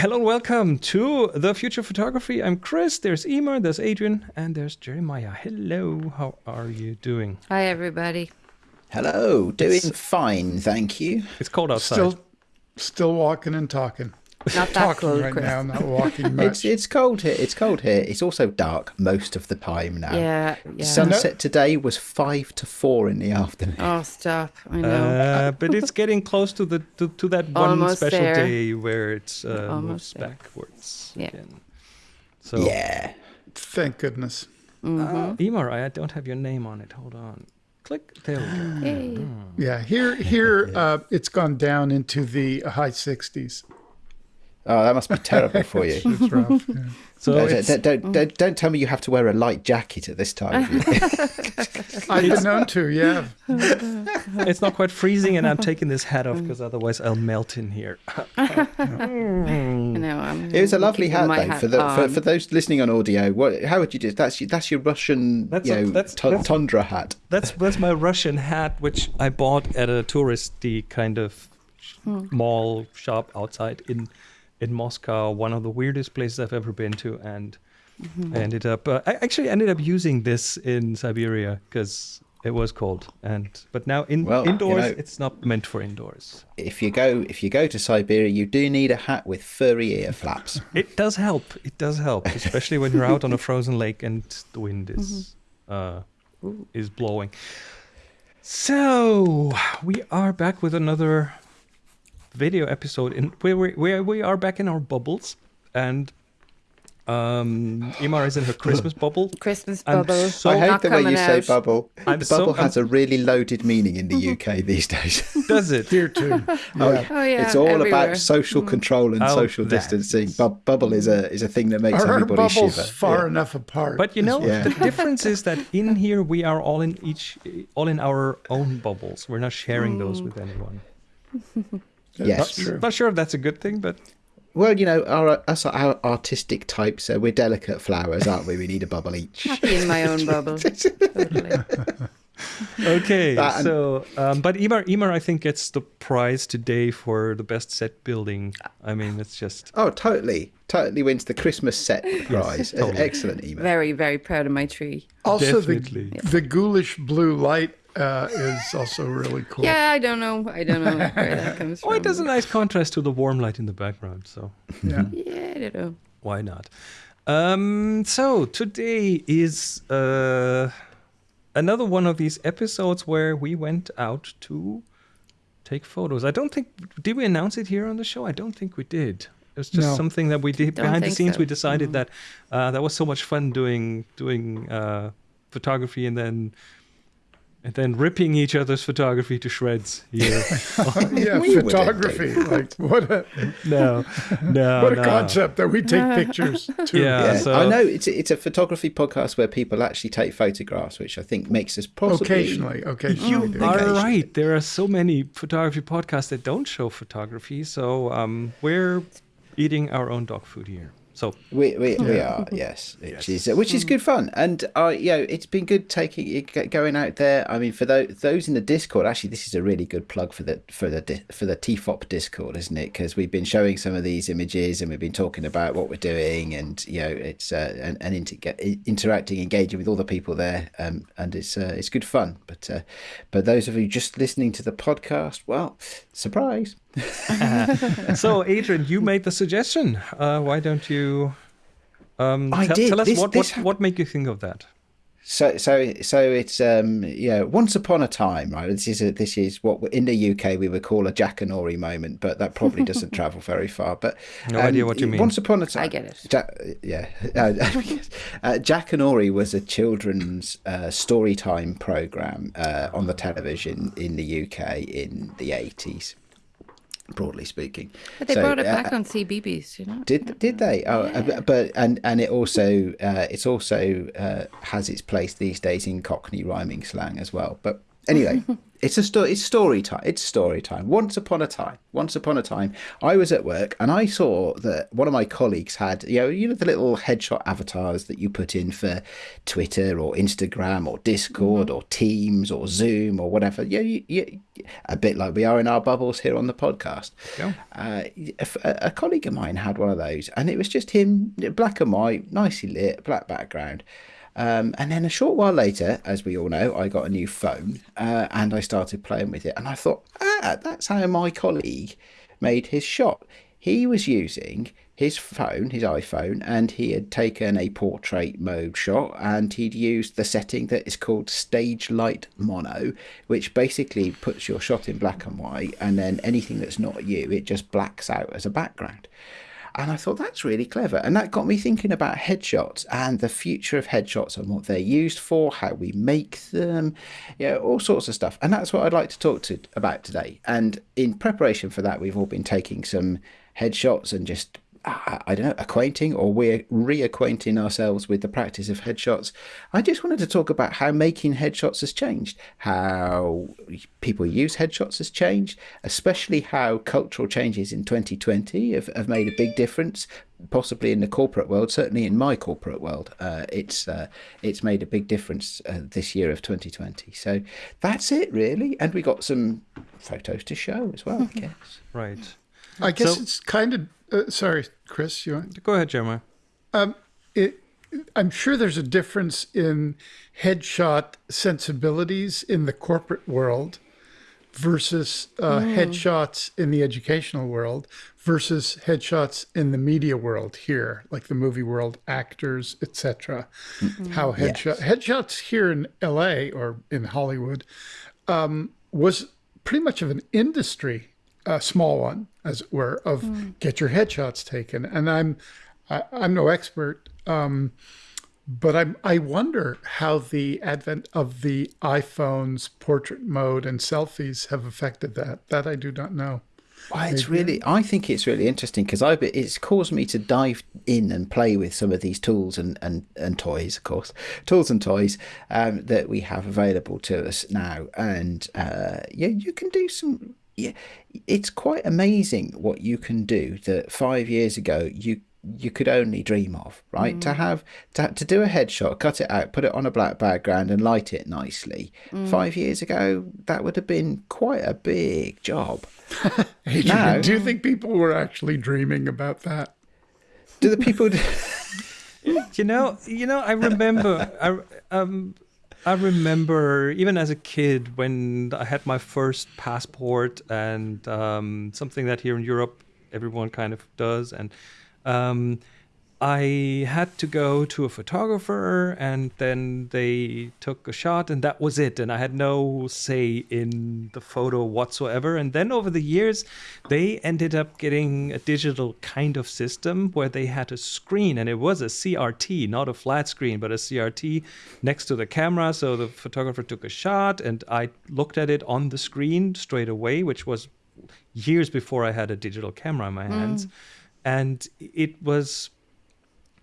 Hello and welcome to the Future Photography. I'm Chris. There's Emer, there's Adrian, and there's Jeremiah. Hello, how are you doing? Hi, everybody. Hello, doing fine, thank you. It's cold outside. Still, still walking and talking. Not that talking cold, right Chris. now, not walking It's much. it's cold here. It's cold here. It's also dark most of the time now. Yeah, yeah. Sunset today was five to four in the afternoon. oh, stop! I know. Uh, but it's getting close to the to, to that one Almost special there. day where it's uh, moves Almost there. backwards Yeah. again. So, Yeah. Thank goodness. uh, Emer, I don't have your name on it. Hold on. Click. There we go. Yay. Yeah, here, here, uh, it's gone down into the high 60s. Oh, that must be terrible for you. It's rough. yeah. So don't, it's, don't, don't, don't, don't tell me you have to wear a light jacket at this time. of year. I've been known to, yeah. it's not quite freezing, and I'm taking this hat off because otherwise I'll melt in here. I know. I'm it was a lovely hat, my though. For, the, for, for those listening on audio, what, how would you do? That's your, that's your Russian, That's you a- know, that's- tu- that's- tundra hat. That's that's my Russian hat, which I bought at a touristy kind of mall shop outside in in Moscow. One of the weirdest places I've ever been to, and I ended up. Uh, I actually ended up using this in Siberia because it was cold. And but now in Well, you indoors, know- it's not meant for indoors. If you go, if you go to Siberia, you do need a hat with furry ear flaps. It does help. It does help, especially when you're out on a frozen lake and the wind is uh, is blowing. So we are back with another video episode in where we where we are back in our bubbles, and um, Emer is in her Christmas bubble. Christmas bubble. so- I Oh, hate the way you coming say bubble. I'm the bubble I'm- has a really loaded meaning in the UK these days. Does it? Here too. Yeah. Oh yeah, it's all everywhere. about social control and Oh, social distancing. Bu- bubble is a is a thing that makes Are our everybody bubbles shiver. far Yeah. enough apart? But you know, Yeah. the difference is that in here we are all in each, all in our own bubbles. We're not sharing those with anyone. Yes. True. Not sure if that's a good thing, but Well, you know, our us our artistic types, uh, we're delicate flowers, aren't we? We need a bubble each. Happy in my own bubble. totally. okay. That and- so, um, but Emer, Emer, I think gets the prize today for the best set building. I mean, it's just Oh, totally, totally wins the Christmas set prize. totally. Excellent email. Very, very proud of my tree. also, Definitely. the, the ghoulish blue light uh, is also really cool. Yeah, I don't know. I don't know where that comes from. oh, it does a nice contrast to the warm light in the background. So Yeah. Yeah, I don't know. why not? Um, so today is uh, another one of these episodes where we went out to take photos. I don't think did we announce it here on the show? I don't think we did. It was just No. something that we did Don't behind the scenes. so. We decided that uh, that was so much fun doing doing uh, photography and then and then ripping each other's photography to shreds here. yeah, We photography. Like what a no, no, what a no. concept that we take pictures too. Yeah. Yeah, so- I know it's a, it's a photography podcast where people actually take photographs, which I think makes us possibly Occasionally, occasionally. You we do. are Occasionally. right. There are so many photography podcasts that don't show photography. So um, we're eating our own dog food here. So We we, we are yes, which is which is good fun, and uh, you know it's been good taking it- going out there. I mean, for those those in the Discord, actually, this is a really good plug for the for the for the TFOP Discord, isn't it? Because we've been showing some of these images and we've been talking about what we're doing, and you know it's uh, and, and inter- interacting, engaging with all the people there, um, and it's uh, it's good fun. But uh, but those of you just listening to the podcast, well, surprise. so Adrian, you made the suggestion. Uh, why don't you um, I tell, did. tell us This- what this what, what made you think of that? So so so it's um yeah once upon a time right this is a, this is what in the UK we would call a Jackanory moment but that probably doesn't travel very far but um, No idea what you mean. once upon a time I get it. Jack, yeah uh, uh, Jackanory was a children's uh, story time program uh, on the television in the UK in the 80s broadly speaking But they So, brought it uh, back on CBBC, you know? did did they? Oh, uh, but- but and and it also uh, it's also uh, has its place these days in Cockney rhyming slang as well. But Anyway, it's a story. It's story time. It's story time. Once upon a time, once upon a time, I was at work and I saw that one of my colleagues had, you know, you know the little headshot avatars that you put in for Twitter or Instagram or Discord or Teams or Zoom or whatever. Yeah, you, you, a bit like we are in our bubbles here on the podcast. Yeah. Uh, a, a colleague of mine had one of those, and it was just him, black and white, nicely lit, black background. Um, and then a short while later, as we all know, I got a new phone uh, and I started playing with it. And I thought, ah, that's how my colleague made his shot. He was using his phone, his iPhone, and he had taken a portrait mode shot and he'd used the setting that is called stage light mono, which basically puts your shot in black and white, and then anything that's not you, it just blacks out as a background. And I thought that's really clever. And that got me thinking about headshots and the future of headshots and what they're used for, how we make them, you know, all sorts of stuff. And that's what I'd like to talk to about today. And in preparation for that, we've all been taking some headshots and just I don't know, acquainting or we're reacquainting ourselves with the practice of headshots. I just wanted to talk about how making headshots has changed, how people use headshots has changed, especially how cultural changes in 2020 have, have made a big difference, possibly in the corporate world, certainly in my corporate world. Uh, it's uh, it's made a big difference uh, this year of 2020. So that's it, really. And we got some photos to show as well, I guess. Right. I guess So- it's kind of. Uh, sorry, Chris. You want? Go ahead, Jeremiah. It, I'm sure there's a difference in headshot sensibilities in the corporate world versus uh, headshots in the educational world versus headshots in the media world here, like the movie world, actors, etc. How headshot headshots here in L.A. or in Hollywood um, was pretty much of an industry, a small one, as it were, of get your headshots taken. And I'm I, I'm no expert, um, but I'm, I wonder how the advent of the iPhone's portrait mode and selfies have affected that. That I do not know. Well, it's really, I think it's really interesting because I it's caused me to dive in and play with some of these tools and, and, and toys, of course, tools and toys um, that we have available to us now. And uh, yeah, you can do some, yeah, it's quite amazing what you can do that five years ago you you could only dream of, right? To have to, to do a headshot, cut it out, put it on a black background, and light it nicely. Five years ago, that would have been quite a big job. Adrian, No. do you think people were actually dreaming about that? Do the people? you know, you know, I remember, I um, I remember even as a kid when I had my first passport and um, something that here in Europe everyone kind of does, and um, I had to go to a photographer, and then they took a shot, and that was it. And I had no say in the photo whatsoever. And then over the years, they ended up getting a digital kind of system where they had a screen, and it was a CRT, not a flat screen, but a CRT next to the camera. So the photographer took a shot, and I looked at it on the screen straight away, which was years before I had a digital camera in my hands. Mm. And it was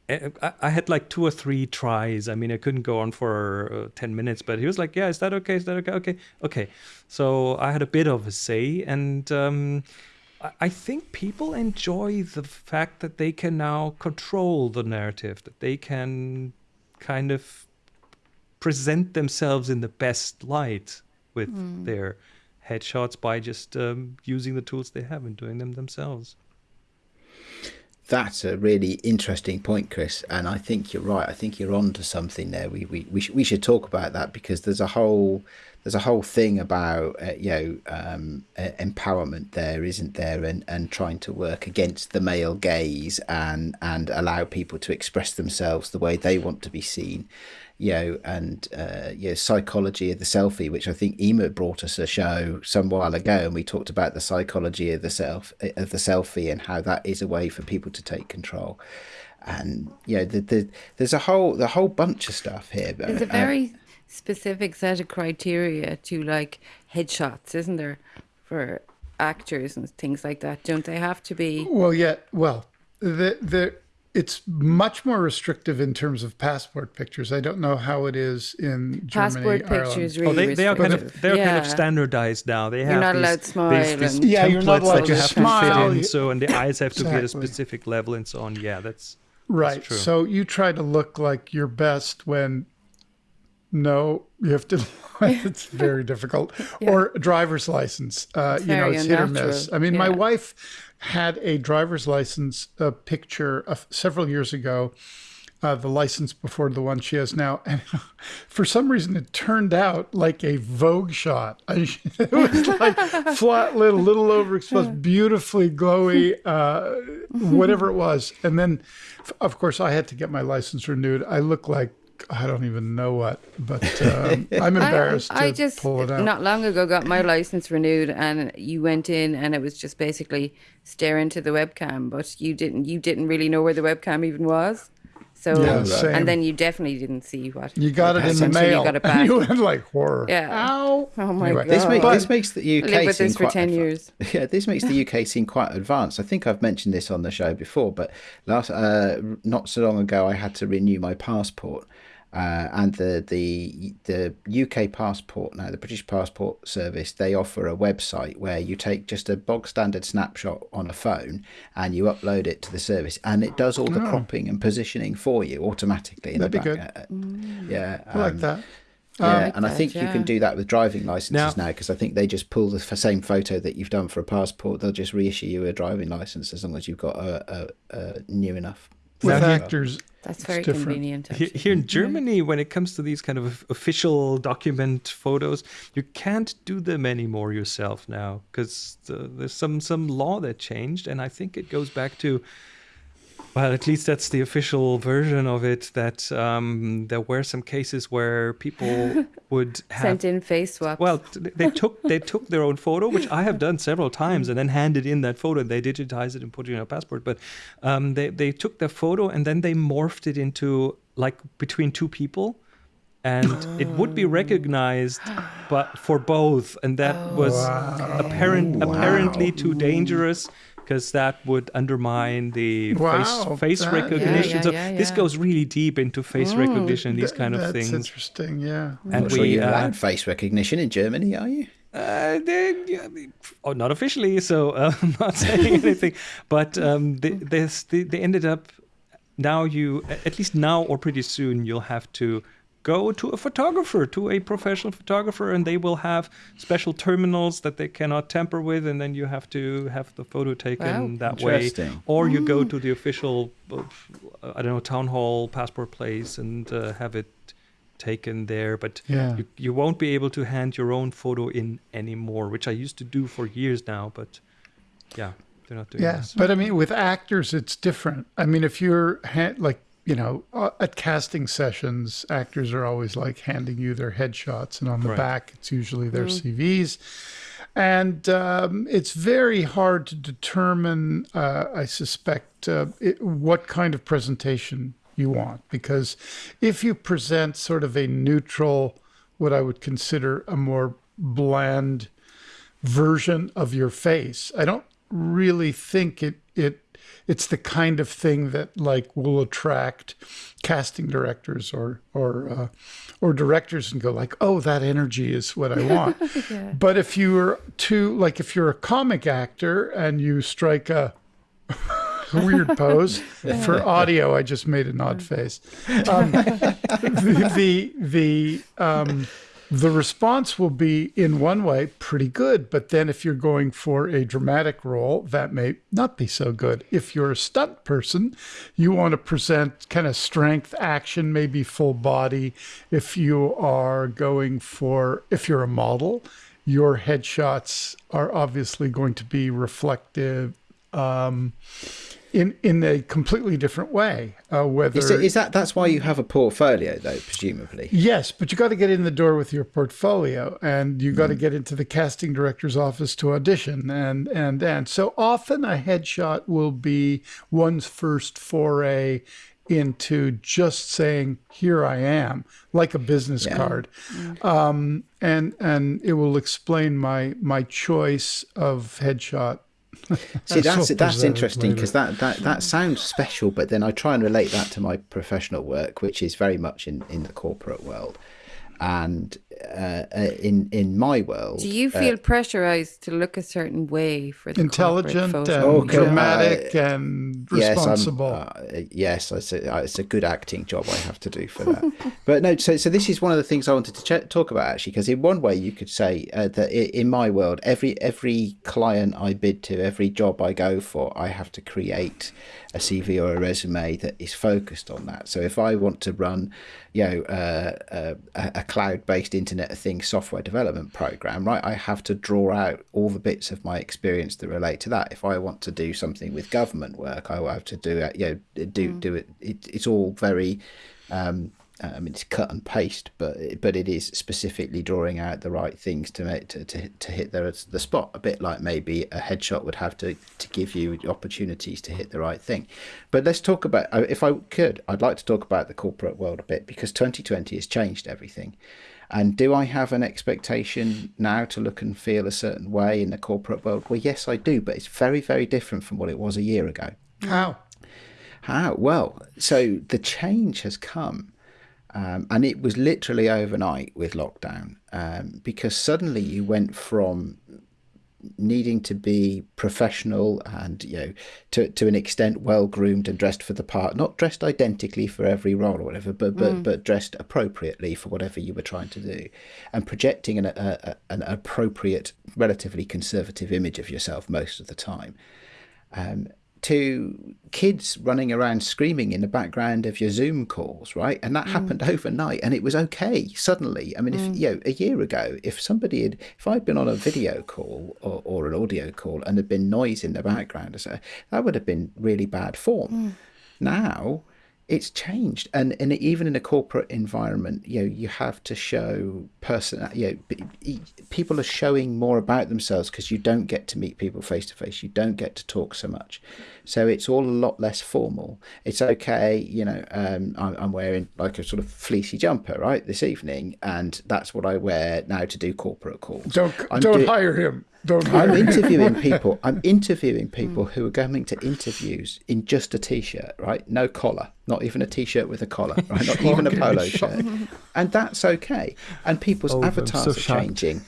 I I had like two or three tries. I mean, I couldn't go on for uh, 10 minutes, but he was like, Yeah, is that okay? Is that okay? Okay. Okay. So I had a bit of a say. And um, I- I think people enjoy the fact that they can now control the narrative, that they can kind of present themselves in the best light with their headshots by just um, using the tools they have and doing them themselves. That's a really interesting point, Chris, and I think you're right. I think you're on to something there. We we we, sh- we should talk about that because there's a whole there's a whole thing about uh, you know um, uh, empowerment there, isn't there, and and trying to work against the male gaze and and allow people to express themselves the way they want to be seen. You know, and uh, you know, psychology of the selfie, which I think Emer brought us a show some while ago, and we talked about the psychology of the self of the selfie and how that is a way for people to take control. And you know, the, the, there's a whole the whole bunch of stuff here. but, There's a uh, very specific set of criteria to like headshots, isn't there, for actors and things like that? Don't they have to be? Well, yeah. Well, the the it's much more restrictive in terms of passport pictures. I don't know how it is in Germany. Passport Ireland. pictures Oh, really they, they are kind of restrictive. they're kind of standardized now. They have You're not these, allowed to smile these, these and- Yeah, you're not templates allowed that you have smile. to fit in. So and the eyes have to be at a specific level and so on. Yeah, that's Right. true. So you try to look like your best when no, you have to. it's very difficult. Or a driver's license. Uh, you know, very it's hit or miss. I mean, my wife had a driver's license uh, picture uh, several years ago. Uh, the license before the one she has now, and for some reason it turned out like a Vogue shot. It was like flat, little, little overexposed, beautifully glowy, uh, whatever it was. And then, of course, I had to get my license renewed. I look like I don't even know what, but um, I'm embarrassed I, I to just pull it out. not long ago got my license renewed, and you went in, and it was just basically stare into the webcam, but you didn't you didn't really know where the webcam even was. So Yeah, same. and then you definitely didn't see what. you got it in the Until you mail. got it and you went like horror. Yeah. Ow. Oh my Anyway, god! This, make, this makes the UK I lived with seem this for quite ten years. Yeah, this makes the UK seem quite advanced. I think I've mentioned this on the show before, but last uh, not so long ago, I had to renew my passport, uh, and the the the UK passport now, the British Passport Service, they offer a website where you take just a bog standard snapshot on a phone and you upload it to the service, and it does all the cropping and positioning for you automatically. In That'd the be back. good. Uh, Yeah, I like um, that. yeah, like and I that, think you yeah. can do that with driving licenses Now- now because I think they just pull the f- same photo that you've done for a passport. They'll just reissue you a driving license as long as you've got a, a, a new enough. With actors, That's very convenient. Here, here in mm-hmm. Germany, when it comes to these kind of official document photos, you can't do them anymore yourself now because there's some some law that changed, and I think it goes back to. Well, at least that's the official version of it. That um, there were some cases where people would have Sent in face swaps. well, they took they took their own photo, which I have done several times, and then handed in that photo. They digitized it and put it in a passport. But um, they they took their photo and then they morphed it into like between two people, and it would be recognized, but for both, and that was apparent apparently too dangerous. Because that would undermine the Wow, face, face that- recognition. Yeah, so yeah, yeah, this goes really deep into face recognition, these Th- kind of that's things. That's interesting. Yeah. I'm And not sure we, you're uh, face recognition in Germany, are you? Uh, they, yeah, they- oh, not officially, so uh, I'm not saying anything. But um, they, they, they ended up now you at least now or pretty soon you'll have to go to a photographer, to a professional photographer, and they will have special terminals that they cannot tamper with, and then you have to have the photo taken Wow. that way. Interesting. Or you go to the official, I don't know, town hall passport place and uh, have it taken there. But Yeah. you, you won't be able to hand your own photo in anymore, which I used to do for years now. But yeah, they're not doing Yeah, this. but I mean, with actors, it's different. I mean, if you're ha- like, you know, uh, at casting sessions, actors are always like handing you their headshots, and on the Right. back, it's usually their CVs. And um, it's very hard to determine, uh, I suspect, uh, it, what kind of presentation you want. Because if you present sort of a neutral, what I would consider a more bland version of your face. I don't really think it it it's the kind of thing that like will attract casting directors or or uh, or directors and go like, oh, that energy is what I want. But if you're too like if you're a comic actor and you strike a weird pose for audio, I just made an odd face. Um, the the the um, the response will be in one way pretty good. But then if you're going for a dramatic role that may not be so good. If you're a stunt person you want to present kind of strength action maybe full body. If you are going for if you're a model your headshots are obviously going to be reflective um, in in a completely different way uh, whether Is, it, is that that's why you have a portfolio though, presumably? Yes, but you got to get in the door with your portfolio, and you got to get into the casting director's office to audition, and and and so often a headshot will be one's first foray into just saying here I am, like a business Yeah. card, um, and and it will explain my my choice of headshot See, that's that's interesting because that, that that sounds special, but then I try and relate that to my professional work, which is very much in, in the corporate world, and uh, uh, in in my world. Do you feel pressurized to look a certain way for the Intelligent corporate and photo? Oh, God, dramatic and Yes, I'm, responsible. uh, yes, it's a, uh, it's a good acting job I have to do for that. but no, so so this is one of the things I wanted to ch- talk about actually, because in one way you could say uh, that in my world, every every client I bid to, every job I go for, I have to create a CV or a resume that is focused on that. So if I want to run, you know, uh, uh, a, a cloud-based Internet of Things software development program, right, I have to draw out all the bits of my experience that relate to that. If I want to do something with government work, I will have to do it. You know, do do it. it it's all very. Um, I mean, it's cut and paste, but but it is specifically drawing out the right things to make to, to, to hit the the spot. A bit like maybe a headshot would have to to give you opportunities to hit the right thing. But let's talk about uh, if I could, I'd like to talk about the corporate world a bit because 2020 has changed everything. And do I have an expectation now to look and feel a certain way in the corporate world? Well, yes, I do, but it's very very different from what it was a year ago. How? How? Well, so the change has come. Um, and it was literally overnight with lockdown um, because suddenly you went from needing to be professional and you know to to an extent well groomed and dressed for the part not dressed identically for every role or whatever but but, but dressed appropriately for whatever you were trying to do and projecting an, a, a, an appropriate relatively conservative image of yourself most of the time. Um, to kids running around screaming in the background of your Zoom calls, right? And that mm. happened overnight, and it was okay suddenly. I mean, if mm. you know, a year ago, if somebody had, if I'd been on a video call or, or an audio call and there'd been noise in the background, or so, that would have been really bad form. Mm. Now it's changed. And, and even in a corporate environment you know you have to show person you know people are showing more about themselves because you don't get to meet people face to face you don't get to talk so much. So it's all a lot less formal. It's okay you know um, I'm, I'm wearing like a sort of fleecy jumper right this evening and that's what i wear now to do corporate calls. Don't I'm don't do- hire him. Don't hire I'm him. interviewing people. I'm interviewing people who are going to interviews in just a t-shirt, right? No collar, not even a t-shirt with a collar, right? Not even a polo shirt, and that's okay. And people's Oh, avatars so are shocked. changing.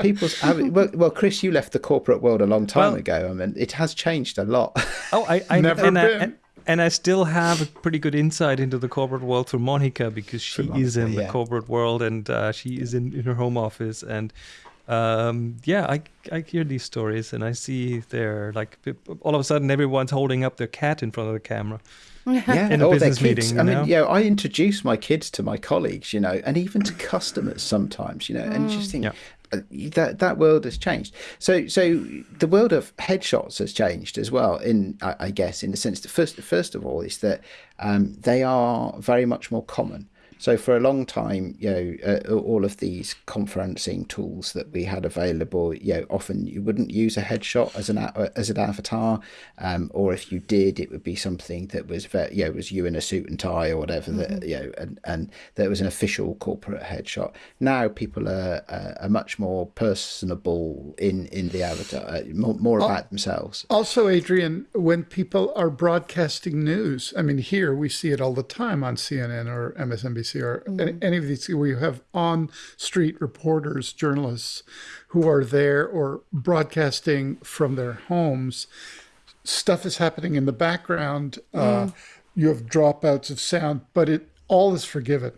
People's av- well, well, Chris, you left the corporate world a long time Well- ago. I mean, it has changed a lot. Oh, I, I Never and, I, been. and, and I still have a pretty good insight into the corporate world through Monica because she Through is in the yeah. corporate world and uh, she is in, in her home office and um, yeah, I, I hear these stories and I see they're like all of a sudden everyone's holding up their cat in front of the camera. yeah, In a or their business kids. meeting, I you mean, yeah, I introduce my kids to my colleagues, you know, and even to customers sometimes, you know, and you just think Yeah. uh, that that world has changed. So, so the world of headshots has changed as well. In I, I guess, in the sense that first, first of all, is that um, they are very much more common. So for a long time, you know, uh, all of these conferencing tools that we had available, you know, often you wouldn't use a headshot as an as an avatar, um, or if you did, it would be something that was very, you know, was you in a suit and tie or whatever that you know, and and that was an official corporate headshot. Now people are uh, are much more personable in in the avatar, uh, more, more about themselves. Also, Adrian, when people are broadcasting news, I mean, here we see it all the time on CNN or MSNBC or any, any of these where you have on street reporters, journalists who are there or broadcasting from their homes. Stuff is happening in the background. Uh, you have dropouts of sound, but it all is forgiven.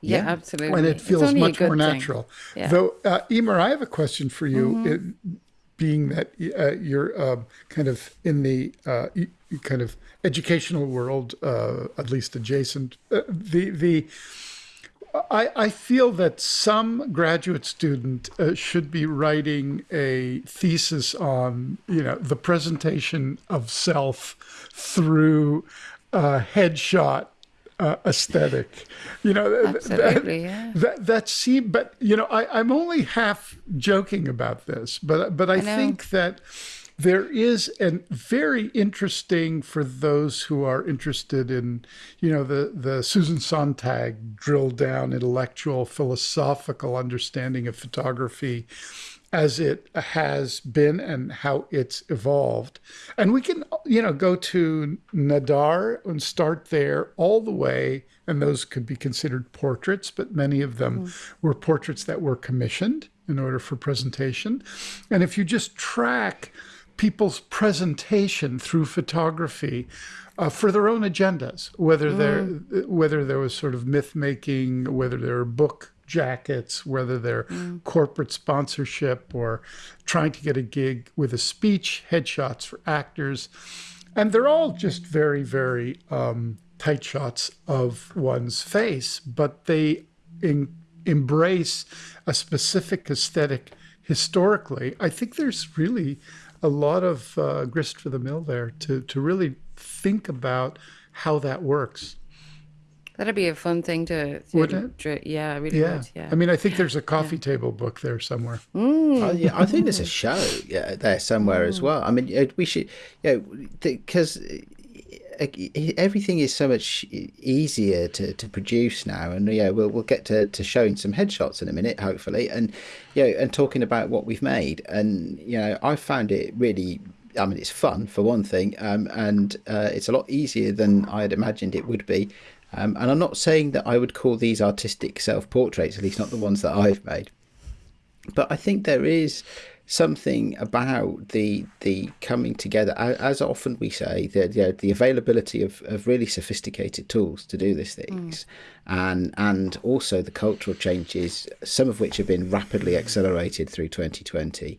Yeah, Yeah. absolutely. and it feels much more thing. natural. Yeah. Though, uh, Emer, I have a question for you. It, being that uh, you're uh, kind of in the uh, kind of educational world, uh, at least adjacent, uh, the the. I, I feel that some graduate student uh, should be writing a thesis on, you know, the presentation of self through uh, headshot uh, aesthetic. You know, Absolutely, yeah. that that seem but you know I, i'm only half joking about this but but i, know. think that there is a very interesting for those who are interested in you know the the susan sontag drill down intellectual philosophical understanding of photography as it has been and how it's evolved. And we can, you know, go to Nadar and start there all the way. And those could be considered portraits, but many of them were portraits that were commissioned in order for presentation. And if you just track people's presentation through photography uh, for their own agendas, whether there whether there was sort of myth making, whether there were book jackets, whether they're corporate sponsorship or trying to get a gig with a speech, headshots for actors, and they're all just very very um, tight shots of one's face, but they in, embrace a specific aesthetic historically. I think there's really a lot of uh, grist for the mill there to to really think about how that works. That'd be a fun thing to, to Wouldn't it? dri- yeah, I really Yeah. would. Yeah. I mean, I think there's a coffee table book there somewhere. I, yeah, I think there's a show yeah, there somewhere as well. I mean, uh, we should, you know, because everything is so much easier to, to produce now, and yeah, we'll we'll get to, to showing some headshots in a minute, hopefully, and you know, and talking about what we've made, and you know, I found it really. I mean, it's fun for one thing, um, and uh, it's a lot easier than I had imagined it would be. Um, and I'm not saying that I would call these artistic self portraits, at least not the ones that I've made. But I think there is something about the the coming together. As often we say the the, the availability of, of really sophisticated tools to do these things. And and also the cultural changes some of which have been rapidly accelerated through 2020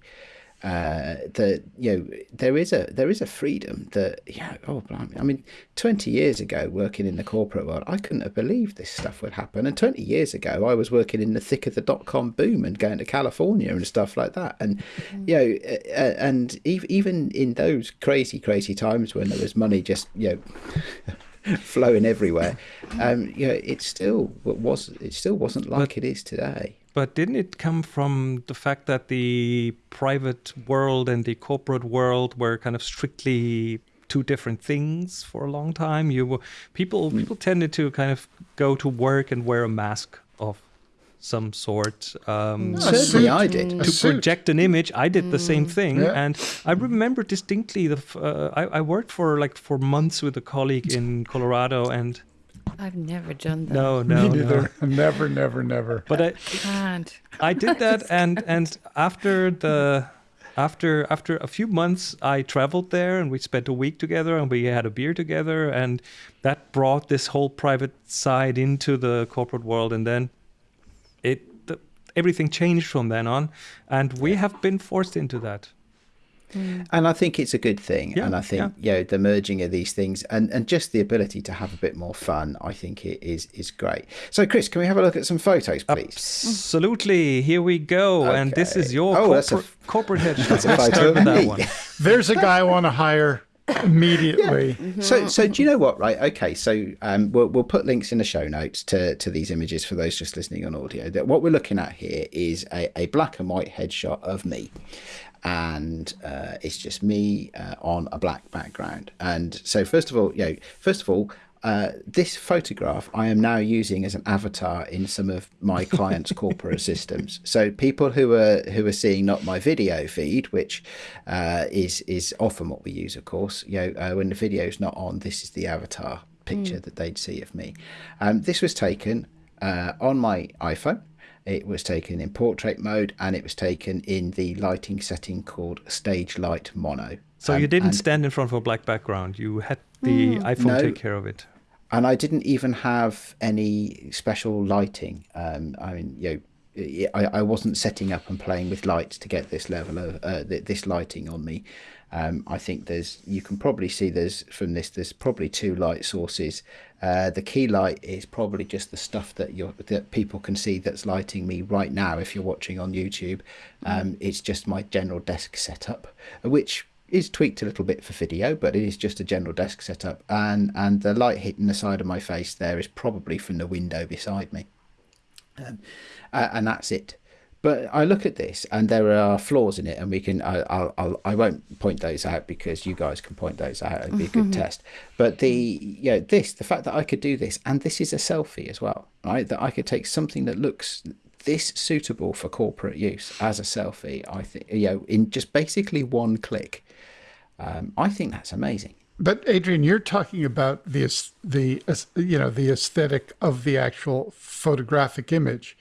uh, that you know there is a there is a freedom that yeah oh blimey. I mean 20 years ago working in the corporate world I couldn't have believed this stuff would happen. And 20 years ago I was working in the thick of the dot com boom and going to California and stuff like that. And you know uh, uh, and ev- even in those crazy crazy times when there was money just you know flowing everywhere um you know it still was it still wasn't like it is today But didn't it come from the fact that the private world and the corporate world were kind of strictly two different things for a long time? You were, people people tended to kind of go to work and wear a mask of some sort um, Oh, certainly I did to suit. project an image. I did the same thing, Yeah. and I remember distinctly the. Uh, I, I worked for like for months with a colleague in Colorado, and I've never done that. no, no, Me no. neither. Never, never, never. But I, Can't. I did that, and and after the after after a few months, I traveled there, and we spent a week together, and we had a beer together, and that brought this whole private side into the corporate world, and then it the, everything changed from then on, and we have been forced into that. And I think it's a good thing. Yeah, and I think you know the merging of these things and, and just the ability to have a bit more fun, I think it is is great. So, Chris, can we have a look at some photos, please? Absolutely, here we go, and this is your Oh, that's a corporate, corporate headshot. That's a photo of with that me. one. There's a guy I want to hire immediately. So, so do you know what? Right. Okay. So, um, we'll we'll put links in the show notes to to these images for those just listening on audio. That what we're looking at here is a, a black and white headshot of me, and uh, it's just me uh, on a black background. And so, first of all, you know, first of all. Uh, this photograph I am now using as an avatar in some of my clients' corporate systems. So people who are who are seeing not my video feed, which uh, is is often what we use, of course. You know, uh, when the video's not on, this is the avatar picture that they'd see of me. Um, this was taken uh, on my iPhone. It was taken in portrait mode, and it was taken in the lighting setting called Stage Light Mono. So Um, you didn't stand in front of a black background. You had the iPhone No. take care of it. and I didn't even have any special lighting. Um, I mean, you know, I, I wasn't setting up and playing with lights to get this level of uh, th- this lighting on me. Um, I think there's you can probably see there's from this there's probably two light sources. Uh, the key light is probably just the stuff that you that people can see that's lighting me right now. If you're watching on YouTube, um, it's just my general desk setup, which is tweaked a little bit for video, but it is just a general desk setup. And and the light hitting the side of my face there is probably from the window beside me, um, uh, and that's it. But I look at this, and there are flaws in it, and we can. I, I'll, I'll I won't point those out because you guys can point those out. It'd be a good test. But the you know this, the fact that I could do this, and this is a selfie as well, right? That I could take something that looks this suitable for corporate use as a selfie, I think you know in just basically one click, um, I think that's amazing. But Adrian, you're talking about the the you know the aesthetic of the actual photographic image,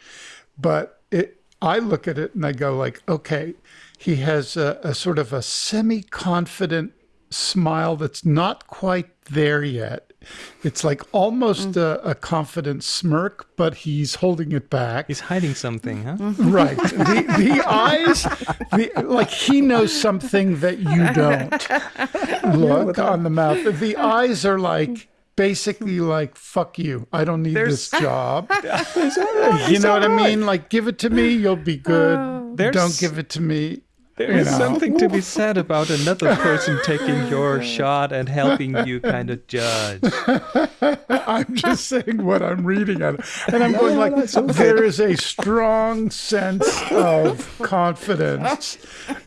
but it I look at it and I go like, okay, he has a, a sort of a semi-confident smile that's not quite there yet. It's like almost mm-hmm. a, a confident smirk, but he's holding it back. He's hiding something, huh? Mm-hmm. Right. The the eyes, the, like he knows something that you don't. Look on the mouth. The eyes are like basically like fuck you. I don't need There's- this job. you know what I mean? Like give it to me, you'll be good. Oh. There's- don't give it to me. There you is know. something to be said about another person taking your shot and helping you kind of judge. I'm just saying what I'm reading on it. And I'm going like, there is a strong sense of confidence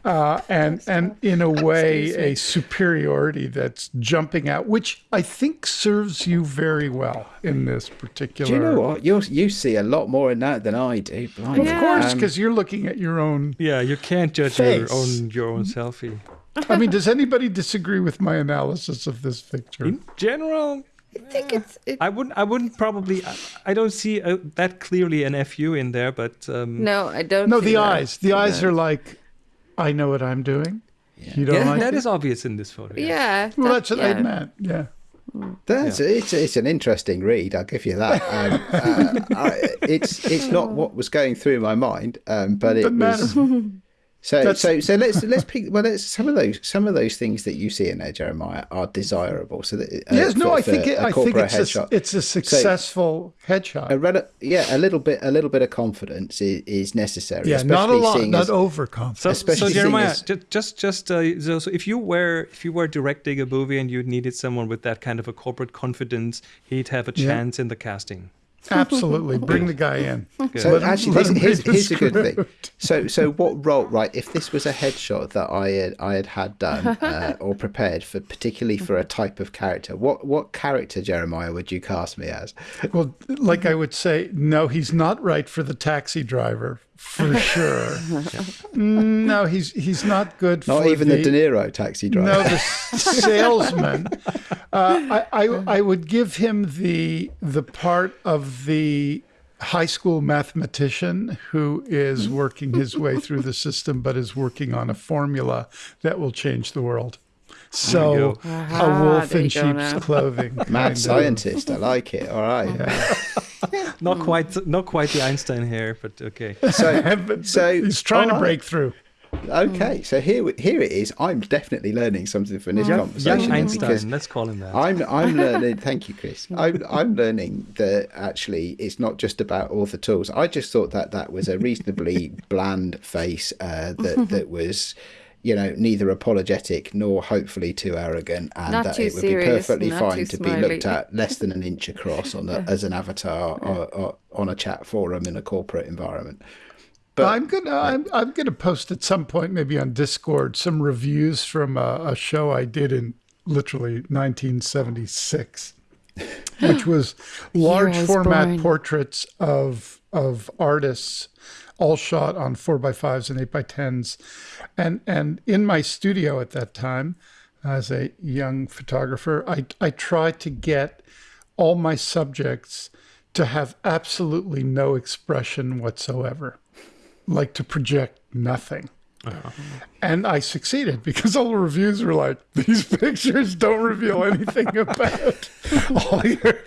uh, and, and in a way, a superiority that's jumping out, which I think serves you very well in this particular. Do you know what? You you see a lot more in that than I do. Blimey. Of course, Um, because you're looking at your own. Yeah, you can't judge your own your own selfie. I mean, does anybody disagree with my analysis of this picture? In general, I think it's it, I wouldn't. I wouldn't probably. I, I don't see uh that clearly an fu in there, but um, no, I don't. No, the eyes. The eyes are like, I know what I'm doing. You don't yeah, like that it? is obvious in this photo. Yeah, Well, that- that's what yeah. I meant. Yeah. That's it's it's an interesting read. I'll give you that. Um, uh, I, it's it's not what was going through my mind, um, but it Doesn't was. matter. So That's- so so let's let's pick. Well, let's, some of those some of those things that you see in there, Jeremiah, are desirable. So that, uh, Yes, no, I think it, a I think corporate it's a, it's a successful headshot. a rel- yeah, a little bit a little bit of confidence is, is necessary. yeah, not a lot, not as- overconfident. So, Especially so Jeremiah, as- just just uh, so, so if you were if you were directing a movie and you needed someone with that kind of a corporate confidence, he'd have a Yeah. chance in the casting. Absolutely, bring the guy in. So Let actually, let this, him here's, read here's a good thing. So, so what role? Right, if this was a headshot that I had I had had done uh, or prepared for, particularly for a type of character, what what character Jeremiah would you cast me as? Well, like I would say, no, he's not right for the taxi driver for sure. Mm, No, he's he's not good Not for even the, De Niro taxi driver. No, the salesman. Uh, I, I I would give him the the part of the high school mathematician who is working his way through the system, but is working on a formula that will change the world. So go. a wolf in sheep's clothing. Mad scientist, I like it. All right. Not quite not quite the Einstein here, but okay. So, so he's trying to right. break through. Okay, so here here it is. I'm definitely learning something from this Young, conversation young Einstein, let's call him that. I'm I'm learning. Thank you, Chris. I'm I'm learning that actually it's not just about all the tools. I just thought that that was a reasonably bland face uh, that that was. You know, neither apologetic nor hopefully too arrogant, and Not that it would serious, be perfectly fine to be looked at less than an inch across on a, as an avatar or, or on a chat forum in a corporate environment. But I'm gonna I'm, I'm gonna post at some point, maybe on Discord, some reviews from a, a show I did in literally 1976, which was large format born. portraits of of artists, all shot on four by fives and eight by tens, and and in my studio at that time, as a young photographer, I I tried to get all my subjects to have absolutely no expression whatsoever like to project nothing. And I succeeded because all the reviews were like, these pictures don't reveal anything about all, your,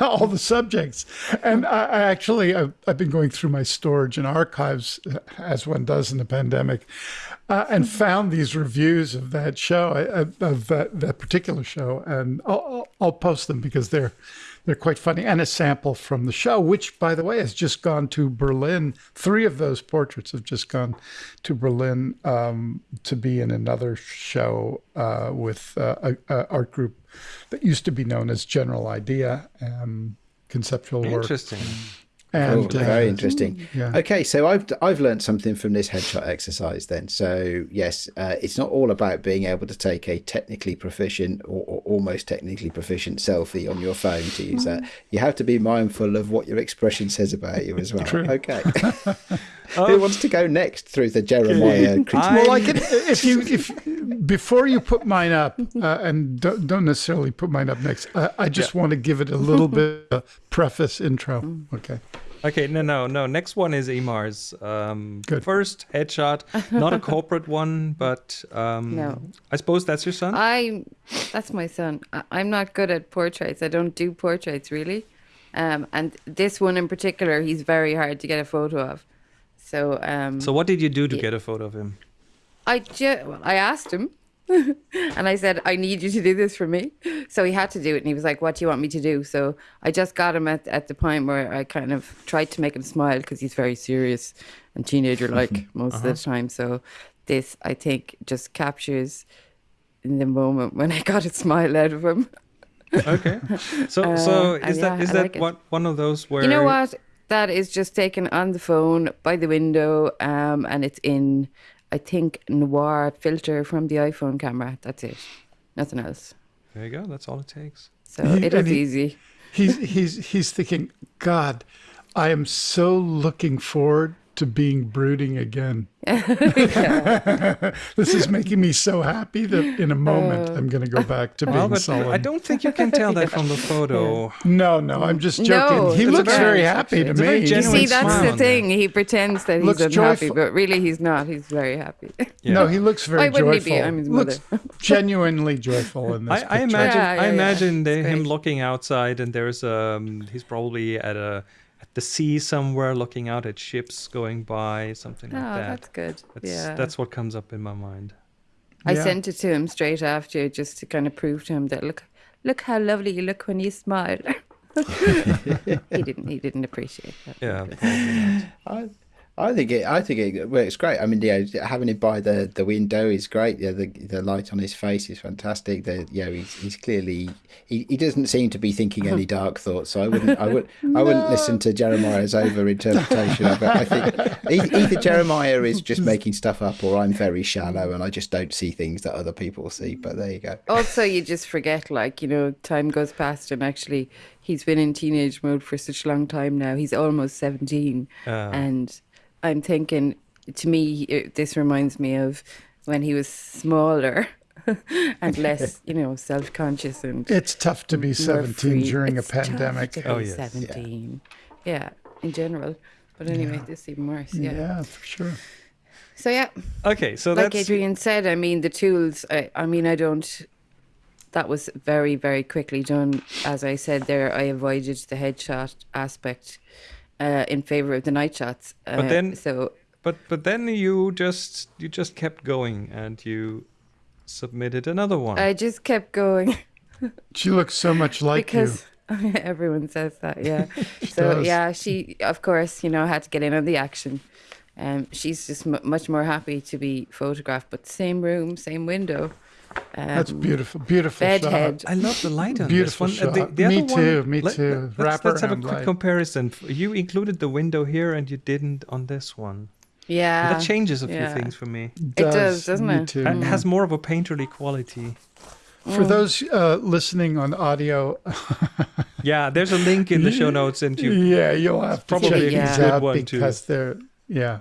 all the subjects. And I, I actually, I've, I've been going through my storage and archives, uh, as one does in the pandemic, uh, and found these reviews of that show, uh, of that, that particular show. And I'll, I'll post them because they're, they're quite funny. And a sample from the show, which, by the way, has just gone to Berlin. Three of those portraits have just gone to Berlin um, to be in another show uh, with uh, a, a art group that used to be known as General Idea, um, conceptual work. Interesting. And Cool, uh, very interesting. yeah. Okay, so I've I've learned something from this headshot exercise. Then, so yes, uh, it's not all about being able to take a technically proficient or, or almost technically proficient selfie on your phone to use that. You have to be mindful of what your expression says about you as well. True. Okay. Who wants to go next through the Jeremiah? critique? Well, I can if you if before you put mine up, uh, and don't, don't necessarily put mine up next. Uh, I just want to give it a little bit of preface intro. Okay. Okay, no, no, no. Next one is Emer's. Um, Good. First headshot, not a corporate one, but um, No. I suppose that's your son. I that's my son. I, I'm not good at portraits. I don't do portraits really. Um, and this one in particular, he's very hard to get a photo of. So um, so what did you do to get a photo of him? I ju- well, I asked him, and I said, "I need you to do this for me." So he had to do it, and he was like, "What do you want me to do?" So I just got him at at the point where I kind of tried to make him smile because he's very serious and teenager like most of the time. So this, I think, just captures in the moment when I got a smile out of him. Okay. So, so Uh, is uh, that yeah, is I that like what one of those where You know what? That is just taken on the phone by the window, um, and it's in, I think, noir filter from the iPhone camera. That's it. Nothing else. There you go. That's all it takes. So He- it and is he- easy. He's he's he's thinking, God, I am so looking forward to being brooding again. this is making me so happy that in a moment I'm going to go back to being Well, but sullen. I don't think you can tell that from the photo. No, no, I'm just joking. No, he looks very- very happy to it's a very me. You see, that's smile the on there. thing. He pretends that he's Looks unhappy, joyful. but really he's not. He's very happy. Yeah. No, he looks very Why wouldn't he joyful. be? I'm his looks genuinely joyful in this I, I imagine Yeah, yeah, I imagine they, him great. looking outside and there's um he's probably at a at the sea somewhere looking out at ships going by something Oh, like that. that's good. That's yeah. that's what comes up in my mind. I Yeah. sent it to him straight after just to kind of prove to him that look, look how lovely you look when you smile. he didn't. He didn't appreciate that. Yeah, probably not. I, I think it. I think it works great. I mean, yeah, having it by the, the window is great. Yeah, the the light on his face is fantastic. The yeah, he's, he's clearly he, he doesn't seem to be thinking any dark thoughts. So I wouldn't I would I wouldn't listen to Jeremiah's over interpretation of it. I think e- either Jeremiah is just making stuff up, or I'm very shallow and I just don't see things that other people see. But there you go. also you just forget like you know time goes past and actually he's been in teenage mode for such a long time now he's almost 17 Ah. and i'm thinking to me it, this reminds me of when he was smaller and less you know self-conscious and It's tough to be 17 free. during It's a tough pandemic. to be Oh, yes. 17 yeah. in general but anyway this is even worse yeah. Yeah, for sure. so yeah Okay, so like that's Adrian said, I mean the tools. I, I mean I don't. That was very very quickly done. As I said there, I avoided the headshot aspect uh, in favor of the night shots. Uh, But then- so but but then you just you just kept going and you submitted another one. I just kept going She looks so much like you because everyone says that. Yeah. so does. yeah, she of course you know had to get in on the action. Um, she's just m- much more happy to be photographed, but same room, same window. Um. That's beautiful. Beautiful Bed shot. head. I love the light on Beautiful this one. Uh, the, the Me other one- too, me let- too. Let's, let's have a quick light. comparison. You included the window here and you didn't on this one. Yeah. that changes a few yeah. things for me. It does, doesn't me it? Too. It has more of a painterly quality. For those uh, listening on audio, Yeah, there's a link in the show notes, and you yeah, you'll have to probably check a these good out one, too. they're yeah,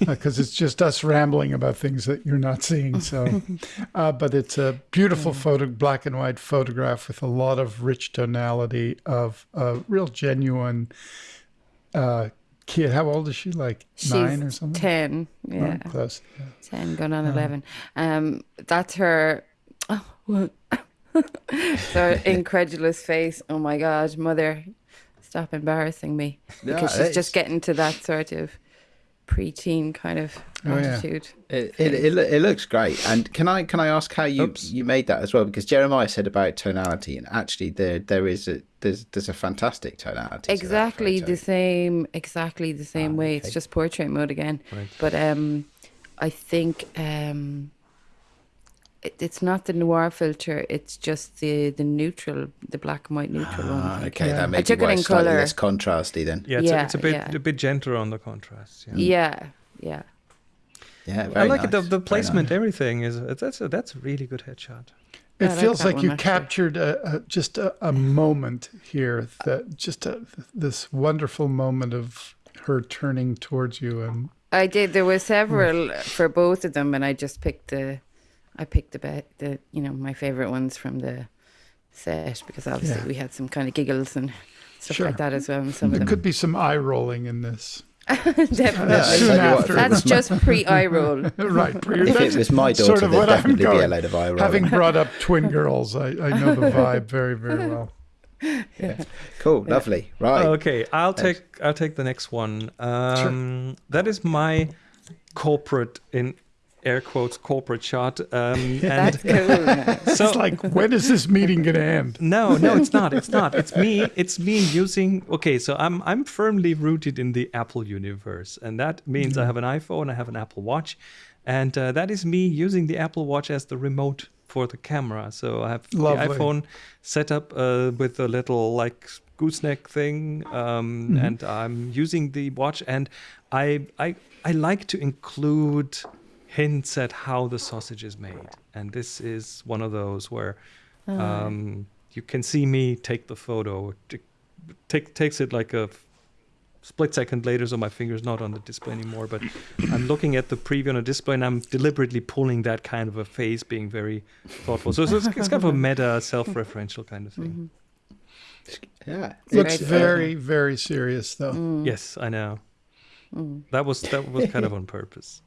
because it's just us rambling about things that you're not seeing. So, uh, but it's a beautiful photo, black and white photograph with a lot of rich tonality of a real genuine uh, kid. How old is she? Like She's nine or something? 10. Yeah, Oh, close. Yeah. 10 going on 11. Um, that's her. Oh, what? her incredulous face. Oh my God, mother, stop embarrassing me. Yeah, Because she's it's- just getting to that sort of preteen kind of Oh, yeah. attitude. It, it, it, it looks great. And can I can I ask how you Oops. you made that as well? Because Jeremiah said about tonality, and actually there there is a there's there's a fantastic tonality. exactly photo. the same exactly the same way okay. it's just portrait mode again Right. but um i think um it, it's not the noir filter. It's just the the neutral, the black and white neutral Ah, one. okay, Yeah. that may I took it in slightly colour. less contrasty then. Yeah, it's, a, Yeah, it's a bit yeah. a bit gentler on the contrast. Yeah. Yeah, yeah. Yeah, I very like it. The, the placement, nice. everything is that's a, that's a really good headshot. It I feels that like you actually. captured a, a, just a, a moment here that just a, this wonderful moment of her turning towards you and I did. There were several for both of them, and I just picked the, I picked the be- the you know my favorite ones from the set because obviously Yeah. we had some kind of giggles and stuff Sure. like that as well. And some there of them could be some eye rolling in this. definitely. Yeah, I Soon tell you what, after. That's just pre eye roll. right. If it was my daughter, sort of there'd what I'm definitely be a going. load of eye rolling. Having brought up twin girls, I, I know the vibe very, very well. Yeah, Cool, lovely. Right. Okay, I'll take I'll take the next one. Um, That is my corporate in air quotes corporate shot. Um, and That's cool. so It's like, when is this meeting going to end? no, no, it's not. It's not. It's me. It's me using. Okay, so I'm I'm firmly rooted in the Apple universe, and that means I have an iPhone, I have an Apple Watch, and uh, that is me using the Apple Watch as the remote for the camera. So I have Lovely. the iPhone set up uh, with a little like gooseneck thing, um, and I'm using the watch, and I I I like to include hints at how the sausage is made, and this is one of those where um, you can see me take the photo. T- Take takes it like a split second later, so my finger's not on the display anymore. But I'm looking at the preview on a display, and I'm deliberately pulling that kind of a face, being very thoughtful. So, so it's, it's kind of a meta, self-referential kind of thing. Yeah. Looks It's, uh, very, very serious, though. Mm. Yes, I know. That was that was kind of on purpose.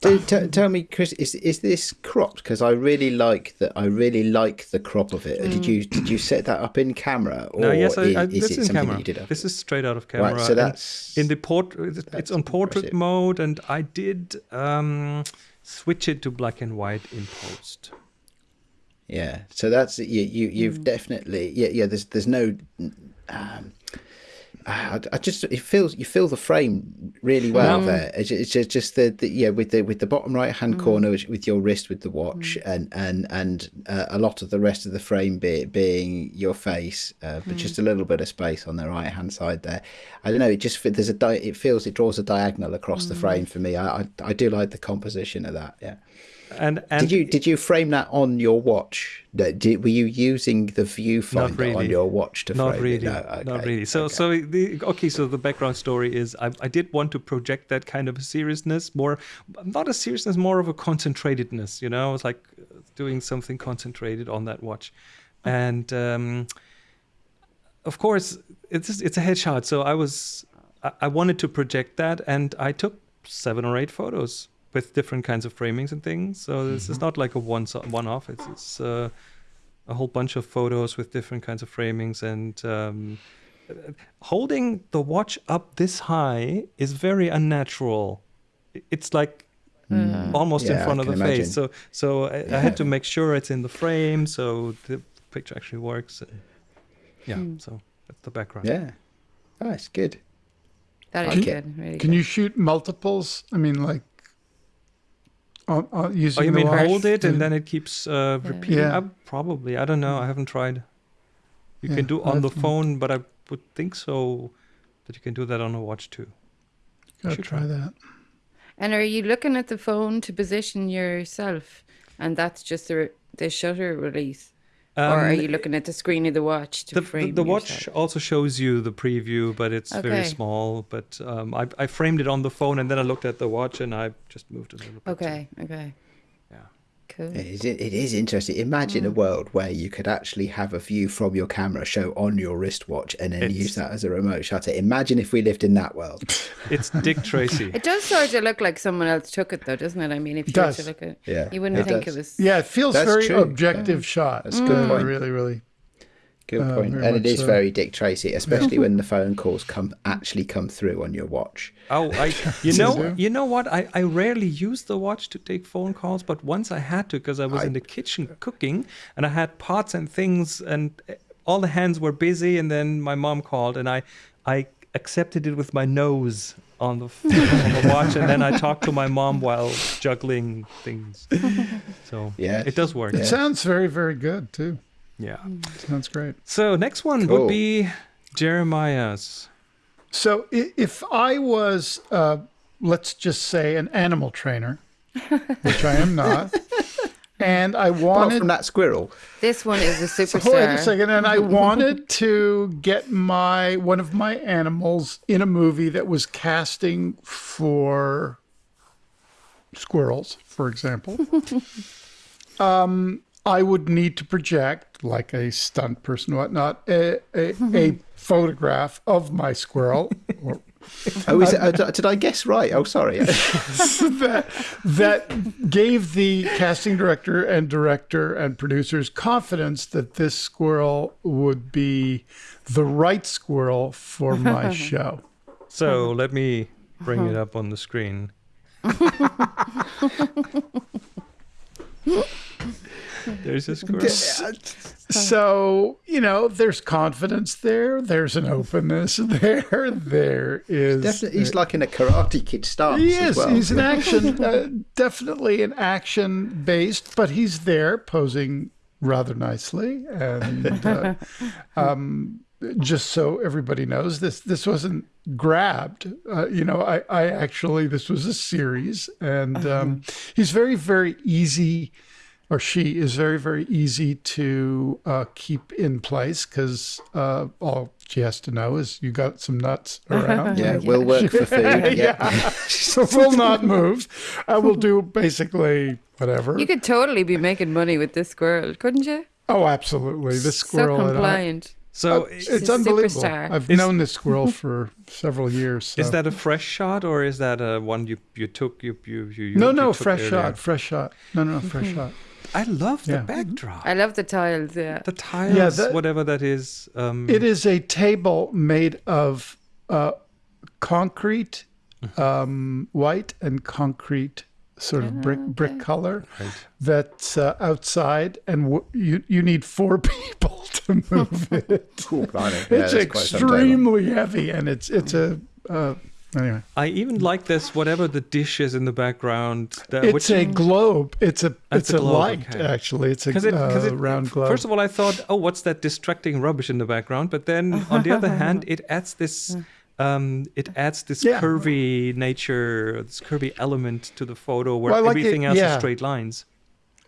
Do, t- tell me, Chris, is is this cropped? Because I really like that. I really like the crop of it. Did you did you set that up in camera, or no, yes, I, I, is, this it is in something camera. you did? Up? This is straight out of camera. right. So and that's in the port. It's that's on portrait impressive. mode, and I did um, switch it to black and white in post. yeah. So that's you. you you've Mm. definitely yeah yeah. There's there's no. Um, I, I just it feels you feel the frame really well Mm. there. It's, it's just, just the, the yeah with the with the bottom right hand Mm. corner with, with your wrist with the watch and and and uh, a lot of the rest of the frame be, being your face, uh, but just a little bit of space on the right hand side there. I don't know. It just there's a di- it feels it draws a diagonal across the frame for me. I, I I do like the composition of that. Yeah. And and Did you did you frame that on your watch? Did, were you using the viewfinder really. on your watch to not frame really, it? No, not really. So okay. so the okay. So the background story is I I did want to project that kind of seriousness, more not a seriousness, more of a concentratedness. You know, it's like uh, doing something concentrated on that watch, and. um of course, it's it's a headshot. So I was I, I wanted to project that, and I took seven or eight photos with different kinds of framings and things. So this is not like a one one off. It's it's uh, a whole bunch of photos with different kinds of framings and. Um, holding the watch up this high is very unnatural. It's like almost in Yeah, I front of the imagine. face. So so I, I had to make sure it's in the frame so the picture actually works. And yeah, so that's the background. Yeah. Nice, good. That is Can- good. Really Can good. you shoot multiples? I mean, like, on, on, Oh, you the mean watch hold it and then it keeps uh, repeating? Yeah. Uh, probably. I don't know. I haven't tried. You Yeah, can do on the phone, but I would think so that you can do that on a watch too. Gotta should try try. that. And are you looking at the phone to position yourself, and that's just the the shutter release, or are Um, you looking at the screen of the watch to the, the, frame the watch also shows you the preview, but it's very small. But um, I, I framed it on the phone and then I looked at the watch and I just moved a little bit. Okay, okay. Cool. It is, it is interesting. Imagine a Mm. world where you could actually have a view from your camera show on your wristwatch and then It's- use that as a remote shutter. Imagine if we lived in that world. It's Dick Tracy. It does sort of look like someone else took it, though, doesn't it? I mean, if It you were does. to look at, Yeah, you wouldn't it think does. it was. Yeah, it feels That's very true. objective shot. That's a good Uh, point. Really, really. Good Uh, point. very And it is so. very Dick Tracy, especially when the phone calls come actually come through on your watch. Oh, I, you know, you? you know what? I, I rarely use the watch to take phone calls, but once I had to because I was I- in the kitchen cooking and I had pots and things and eh, all the hands were busy. And then my mom called and I, I accepted it with my nose on the, on the watch, and then I talked to my mom while juggling things. So So Yeah. it does work. It Yeah. sounds very, very good too. Yeah. Sounds great. So next one Cool. would be Jeremiah's. So if I was, uh, let's just say, an animal trainer, which I am not, and I Apart wanted from that squirrel. This one is a So superstar. Wait a second, and I wanted to get my one of my animals in a movie that was casting for squirrels, for example. um, I would need to project, like a stunt person, whatnot, a, a, a photograph of my squirrel, or Oh, is it, uh, did I guess right? Oh, sorry. that that gave the casting director and director and producers confidence that this squirrel would be the right squirrel for my show. So let me bring it up on the screen. There's a squirrel. So, you know, there's confidence there, there's an openness there, there is Definitely, he's like in a Karate Kid stance. He as is. well. He's an action, uh, definitely an action based, but he's there posing rather nicely. And uh, um, just so everybody knows, this this wasn't grabbed. Uh, you know, I, I actually this was a series, and um, he's very very easy. Or she is very, very easy to uh, keep in place because uh, all she has to know is you got some nuts around. Yeah, we'll work for food. Yeah. so will not move. I will do basically whatever. You could totally be making money with this squirrel, couldn't you? oh, absolutely. This squirrel. so compliant. So it's He's a unbelievable. superstar. I've Is- known this squirrel for several years. So. is that a fresh shot or is that a one you you took you you you, you no, you no, took fresh earlier? shot, fresh shot. No, no, no, fresh shot. I love the Yeah. backdrop. I love the tiles. Yeah. the tiles, that- whatever that is. Um, It is a table made of uh, concrete, um, white and concrete sort of brick brick color Right. that's uh, outside, and w- you you need four people to move it. Cool, blimey. Yeah, it's that's quite some table. extremely heavy, and it's it's a uh, anyway. I even like this. Whatever the dish is in the background. That, It's a globe. It's a it's a a, globe, light okay. actually. It's a because it, cause uh, it round globe. First of all, I thought, oh, what's that distracting rubbish in the background? But then, on the other hand, it adds this, um, it adds this Yeah. curvy nature, this curvy element to the photo where Well, I like it- everything else is straight lines.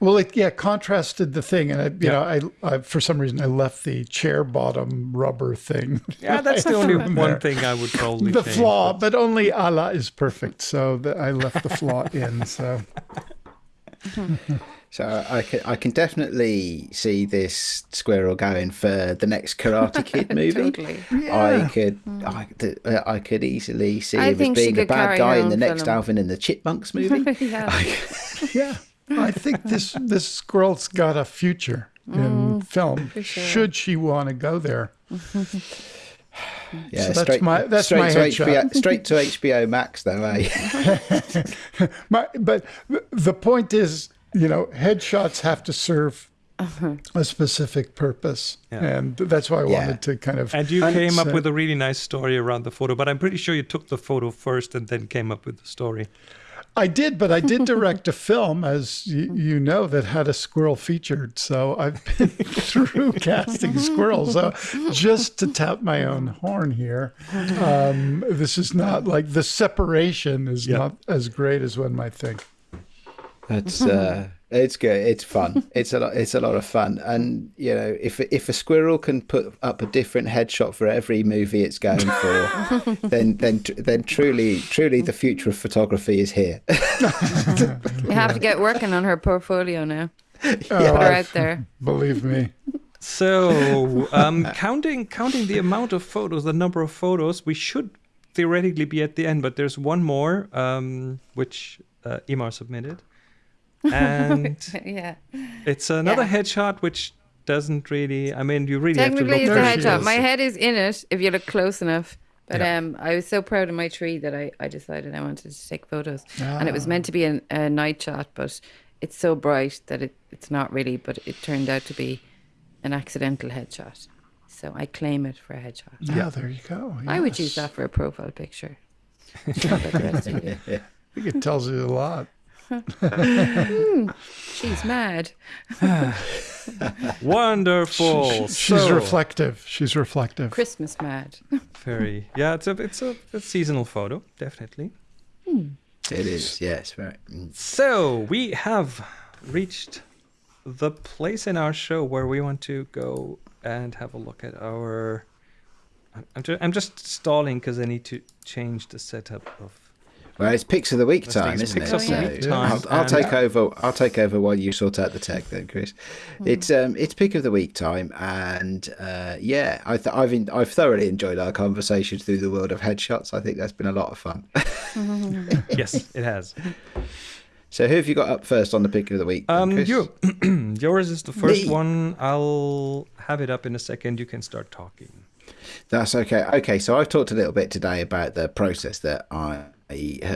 Well, it yeah contrasted the thing, and I, you Yeah. know I, I for some reason I left the chair bottom rubber thing. Yeah, that's the only one there. thing I would probably the change, flaw, but- but only Allah is perfect, so the, I left the flaw in. So So I can, I can definitely see this squirrel going for the next Karate Kid movie. Totally. yeah. I could, I, th- uh, I could easily see I him as being the bad guy in the next film. Alvin and the Chipmunks movie. yeah. yeah, I think this this squirrel's got a future in film. sure. Should she want to go there? Yeah, So that's straight, my- that's straight my to headshot. HBO, straight to HBO Max though, eh? My, but the point is, you know, headshots have to serve a specific purpose, Yeah. and that's why I Yeah. wanted to kind of. And you And came up with a really nice story around the photo, but I'm pretty sure you took the photo first and then came up with the story. I did, but I did direct a film, as you know, that had a squirrel featured. So I've been through casting squirrels. So just to tap my own horn here, um, this is not like the separation is Yeah. not as great as one might think. That's uh, it's good. It's fun. It's a lot. It's a lot of fun. And you know, if if a squirrel can put up a different headshot for every movie it's going for, then then then truly truly the future of photography is here. You have to get working on her portfolio now. Oh, Put her out there. Believe me. So, um, counting counting the amount of photos, the number of photos, we should theoretically be at the end. But there's one more, um, which uh, Emer submitted, and yeah. it's another Yeah. headshot which doesn't really. I mean, you really have to Technically, look. it's a headshot. My head is in it if you look close enough. But Yeah. um, I was so proud of my tree that I, I decided I wanted to take photos. And it Ah. was meant to be an, a night shot, but it's so bright that it, it's not really. But it turned out to be an accidental headshot. So I claim it for a headshot. Yeah, there you go. I would use that for a profile picture. Not about the rest of you. I think it tells you a lot. She's mad. Wonderful. She's So, reflective. She's reflective. Christmas mad. Very. Yeah, it's a it's a, a seasonal photo, definitely. It is, yes, very. mm. So we have reached the place in our show where we want to go and have a look at our. I'm- I'm, I'm just stalling because I need to change the setup of. Well, it's picks of the week time, isn't picks it? of the week So time, I'll, I'll take over. I'll take over while you sort out the tech, then, Chris. It's um, it's pick of the week time, and uh, yeah, I th- I've in- I've thoroughly enjoyed our conversation through the world of headshots. I think that's been a lot of fun. yes, it has. so, who have you got up first on the pick of the week? Um, Chris? you. Yours is the first Me. one. I'll have it up in a second. You can start talking. That's okay. Okay, so I've talked a little bit today about the process that I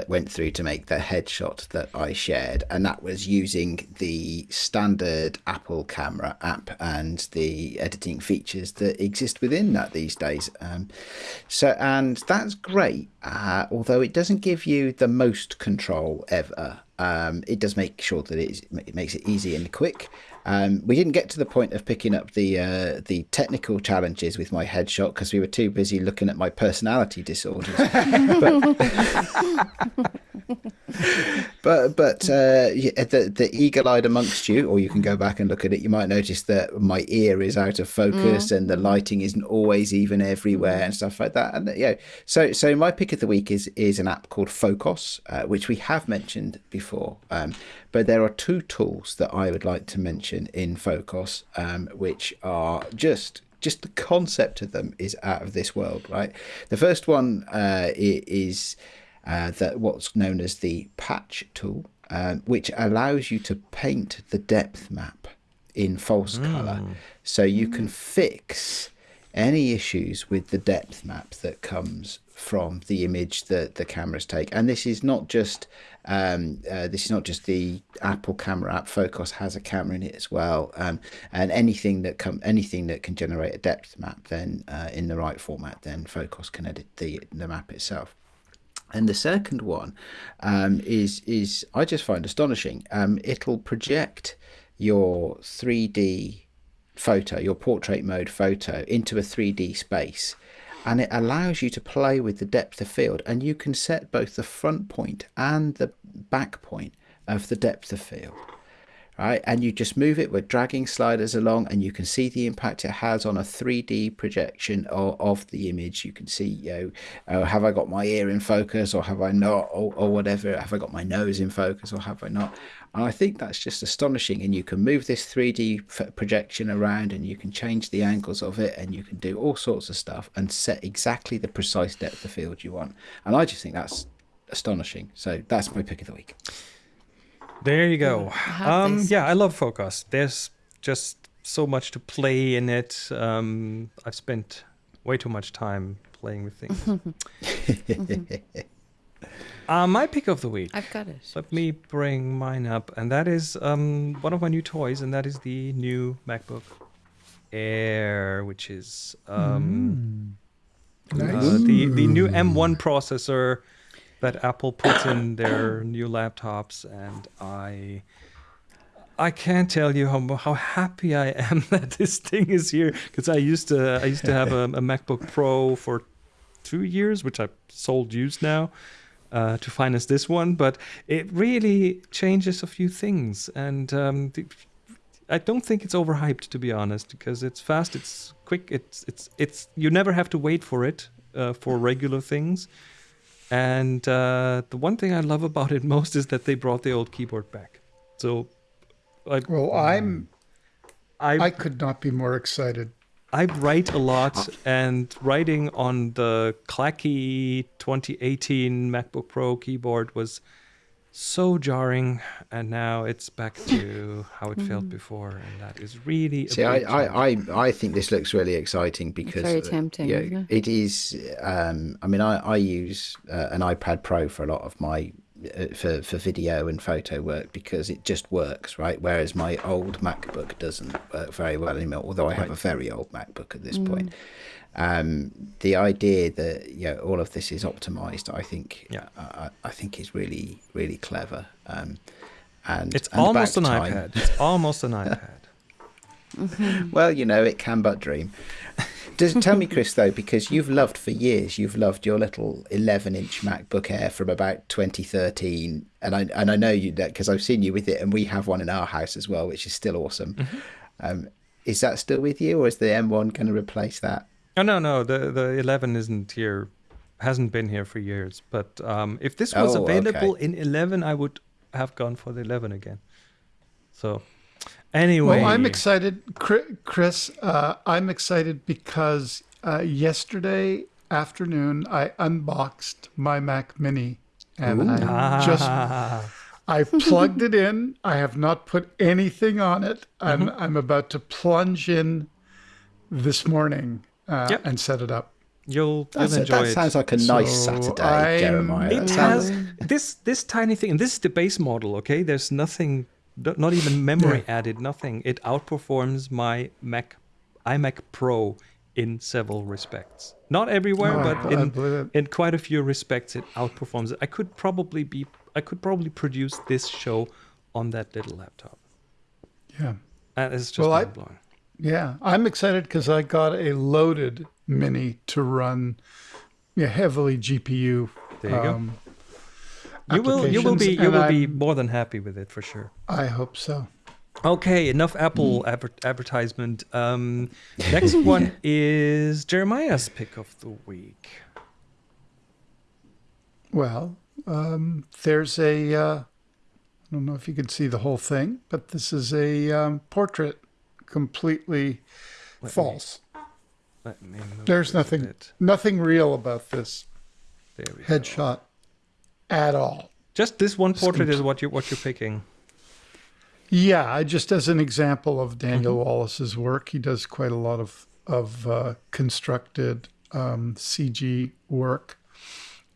went through to make the headshot that I shared, and that was using the standard Apple camera app and the editing features that exist within that these days. Um, so, and that's great, uh, although it doesn't give you the most control ever. Um, it does make sure that it, is, it makes it easy and quick. Um, we didn't get to the point of picking up the uh, the technical challenges with my headshot because we were too busy looking at my personality disorders. but but uh, yeah, the the eagle eyed amongst you, or you can go back and look at it. You might notice that my ear is out of focus and the lighting isn't always even everywhere and stuff like that. And yeah, so so my pick of the week is is an app called Focos, uh, which we have mentioned before. Um, but there are two tools that I would like to mention in Focos, um, which are just just the concept of them is out of this world, right? The first one uh, is uh, that what's known as the patch tool, um, which allows you to paint the depth map in false color, so you can fix any issues with the depth map that comes from the image that the cameras take. And this is not just um, uh, this is not just the apple camera app. Focos has a camera in it as well. Um, and anything that come anything that can generate a depth map then uh, in the right format then Focos can edit the the map itself and the second one um, is is I just find astonishing. Um, it'll project your 3D photo, your portrait mode photo, into a 3D space, and it allows you to play with the depth of field, and you can set both the front point and the back point of the depth of field right? And you just move it with dragging sliders along, and you can see the impact it has on a 3D projection of, of the image. You can see, you know, uh, have I got my ear in focus or have I not, or, or whatever? Have I got my nose in focus or have I not? And I think that's just astonishing. And you can move this 3D projection around, and you can change the angles of it, and you can do all sorts of stuff and set exactly the precise depth of field you want. And I just think that's astonishing. So that's my pick of the week. There you go. Um, yeah, I love Focos. There's just so much to play in it. Um, I've spent way too much time playing with things. uh, my pick of the week. I've got it. Let me bring mine up, and that is um, one of my new toys, and that is the new MacBook Air, which is um, Nice. uh, the the new M1 processor that Apple puts in their new laptops, and I I can't tell you how how happy I am that this thing is here because I used to I used to have a, a MacBook Pro for two years, which I sold used now. Uh, to finance this one, but it really changes a few things, and um, the, I don't think it's overhyped to be honest, because it's fast, it's quick, it's it's it's you never have to wait for it uh, for regular things. And uh, the one thing I love about it most is that they brought the old keyboard back. So, I Well, I'm. I I could not be more excited. I write a lot, and writing on the clacky 2018 MacBook Pro keyboard was so jarring, and now it's back to how it felt before, and that is really. See, I. I, I, I think this looks really exciting because it's very uh, tempting, yeah, isn't it is. Um, I mean, I, I use uh, an iPad Pro for a lot of my uh, for for video and photo work because it just works, right? Whereas my old MacBook doesn't work very well anymore. Although I have a very old MacBook at this point. Um, the idea that you know all of this is optimized, I think, Yeah. I, I think is really really clever. Um, and It's and almost an time. iPad. It's almost an iPad. Well, you know, it can but dream. Does tell me, Chris, though, because you've loved for years, you've loved your little 11-inch MacBook Air from about 2013, and I and I know you that because I've seen you with it, and we have one in our house as well, which is still awesome. Um, is that still with you, or is the M1 going to replace that? Oh no, no, the the 11 isn't here, hasn't been here for years. But um, if this was Oh, available okay. in 11, I would have gone for the 11 again. So, anyway, Well, I'm excited, Chris. Uh, I'm excited because uh, yesterday afternoon I unboxed my Mac Mini, and I just Ah, I plugged it in. I have not put anything on it. I'm Mm-hmm. I'm about to plunge in this morning uh, Yep. and set it up. you'll, That's you'll a- enjoy that it. sounds like a nice So Saturday, I'm- Jeremiah. It sounds- has this this tiny thing, and this is the base model. Okay, there's nothing, not even memory added, nothing. It outperforms my Mac, iMac Pro in several respects. Not everywhere, Oh, but in in quite a few respects, it outperforms it. I could probably be, I could probably produce this show on that little laptop. Yeah. And it's just Well, I- mind blowing. Yeah, I'm excited because I got a loaded mini to run yeah, heavily GPU. There you go. um, You will, you will be, you will be I'm- more than happy with it for sure. I hope so. Okay, enough Apple Mm. adver- advertisement. Um, next one is Jeremiah's pick of the week. Well, um, there's a. Uh, I don't know if you can see the whole thing, but this is a um, portrait, completely Let me- false. Let me move There's nothing, bit. nothing real about this we go. headshot at all. Just this one portrait is what you what you're picking. Yeah, I just as an example of Daniel Mm-hmm. Wallace's work, he does quite a lot of of uh, constructed um, CG work,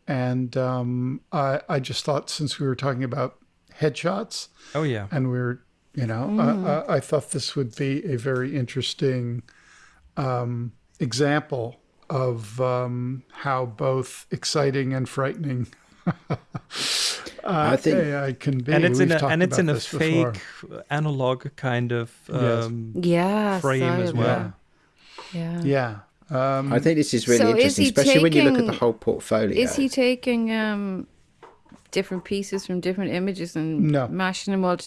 and um, I I just thought since we were talking about headshots Oh yeah. and we are you know uh, I, I thought this would be a very interesting um, example of um, how both exciting and frightening. uh, I think- AI can be. And it's in We've a and it's in a this before. fake analog kind of Yes. um, Yeah, frame sorry as well. that. Yeah. Yeah. Um, I think this is really So interesting, he especially when you look at the whole portfolio. Is he taking um, different pieces from different images and No. mashing them all?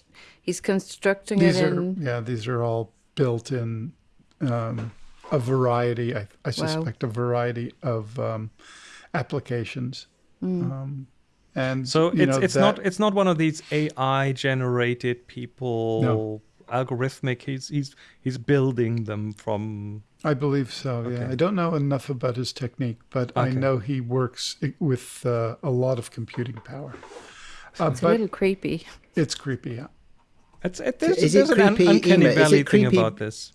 he's constructing these it are in. yeah, these are all built in um, a variety. I, I suspect a variety of um, applications. Um, and So you it's know, it's that- not it's not one of these AI generated people no. algorithmic. He's he's he's building them from. I believe so. Yeah, I don't know enough about his technique, but I know he works with uh, a lot of computing power. Uh, It's a little creepy. it's creepy. Yeah. It's it, there's, Is it there's an creepy, uncanny Emer? Is it valley thing about this.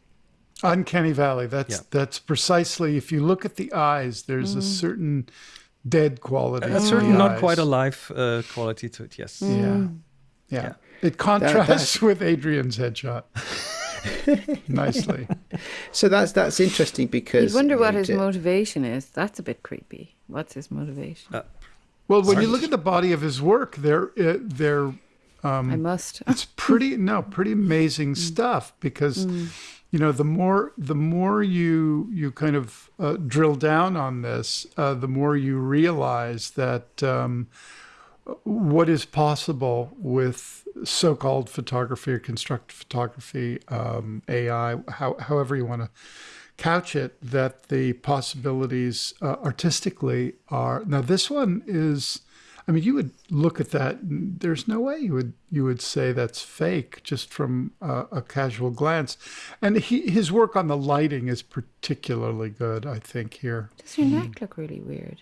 Uncanny Valley. That's Yeah. that's precisely. If you look at the eyes, there's a certain dead quality. A certain not eyes. quite alive uh, quality to it. Yes. Mm. yeah, Yeah. It contrasts with Adrian's headshot nicely. So that's that's interesting because You'd wonder what you his ju- motivation is. That's a bit creepy. What's his motivation? Uh, Well, when Sorry. you look at the body of his work, they're uh, they're I must. it's pretty no pretty amazing stuff because you know the more the more you you kind of uh, drill down on this uh, the more you realize that um, what is possible with so-called photography or constructed photography um, AI how, however you want to couch it that the possibilities uh, artistically are now this one is I mean, you would look at that. There's no way you would you would say that's fake just from uh, a casual glance. And he, his work on the lighting is particularly good, I think. Here, Does your neck look really weird?